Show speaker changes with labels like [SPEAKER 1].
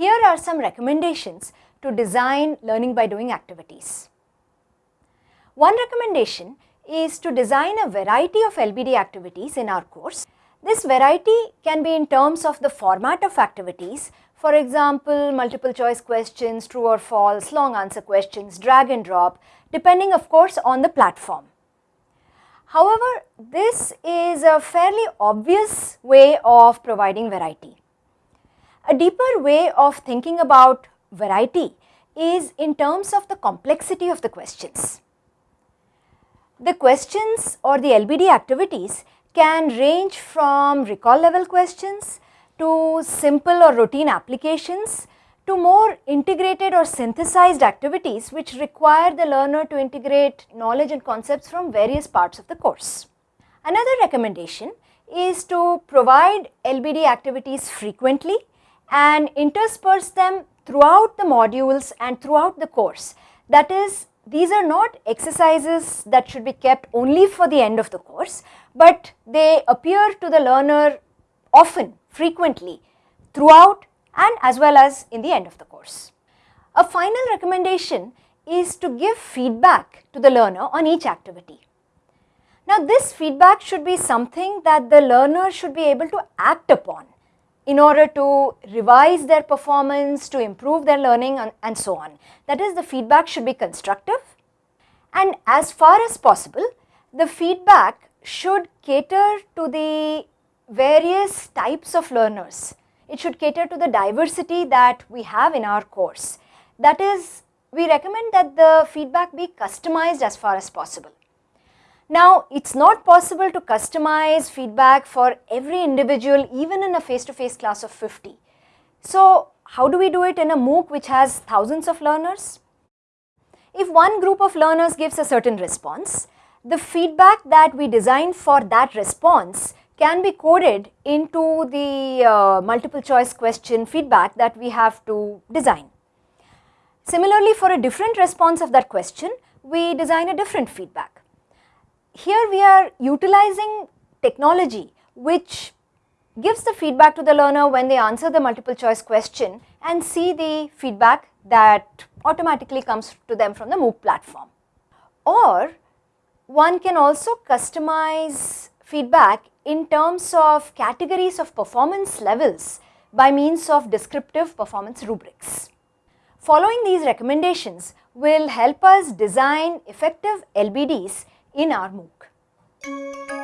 [SPEAKER 1] Here are some recommendations to design learning by doing activities. One recommendation is to design a variety of LBD activities in our course. This variety can be in terms of the format of activities, for example, multiple choice questions, true or false, long answer questions, drag and drop, depending of course on the platform. However, this is a fairly obvious way of providing variety. A deeper way of thinking about variety is in terms of the complexity of the questions. The questions or the LBD activities can range from recall level questions to simple or routine applications to more integrated or synthesized activities which require the learner to integrate knowledge and concepts from various parts of the course. Another recommendation is to provide LBD activities frequently and intersperse them throughout the modules and throughout the course. That is, these are not exercises that should be kept only for the end of the course, but they appear to the learner often, frequently, throughout and as well as in the end of the course. A final recommendation is to give feedback to the learner on each activity. Now this feedback should be something that the learner should be able to act upon in order to revise their performance, to improve their learning and, and so on. That is the feedback should be constructive and as far as possible the feedback should cater to the various types of learners it should cater to the diversity that we have in our course. That is, we recommend that the feedback be customized as far as possible. Now, it is not possible to customize feedback for every individual even in a face-to-face -face class of 50. So, how do we do it in a MOOC which has thousands of learners? If one group of learners gives a certain response, the feedback that we design for that response can be coded into the uh, multiple choice question feedback that we have to design. Similarly, for a different response of that question, we design a different feedback. Here we are utilizing technology which gives the feedback to the learner when they answer the multiple choice question and see the feedback that automatically comes to them from the MOOC platform. Or one can also customize feedback in terms of categories of performance levels by means of descriptive performance rubrics. Following these recommendations will help us design effective LBDs in our MOOC.